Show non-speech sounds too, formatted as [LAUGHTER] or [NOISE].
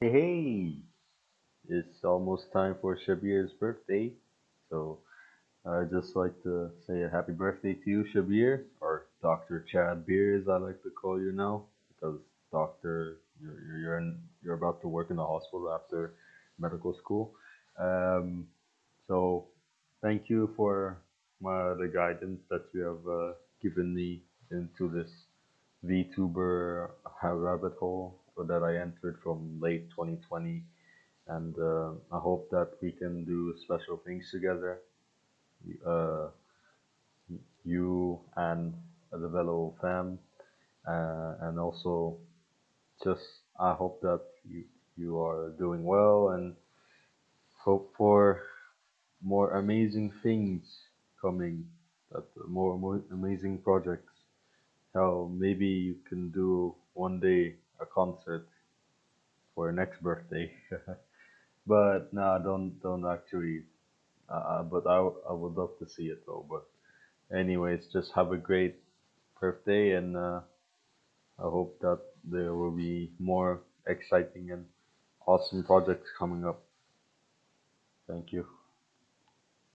Hey, it's almost time for Shabir's birthday, so I'd just like to say a happy birthday to you, Shabir, or Dr. Chad Beer, as I like to call you now, because Doctor, you're you're you're, in, you're about to work in the hospital after medical school. Um, so thank you for my, the guidance that you have uh, given me into this VTuber rabbit hole that I entered from late 2020 and uh, I hope that we can do special things together. Uh, you and the Velo fam, uh, and also just I hope that you you are doing well and hope for more amazing things coming, that more more amazing projects. How maybe you can do one day a concert for your next birthday. [LAUGHS] but no, don't don't actually Uh, but I, I would love to see it though. But anyways, just have a great birthday, and uh, I hope that there will be more exciting and awesome projects coming up. Thank you.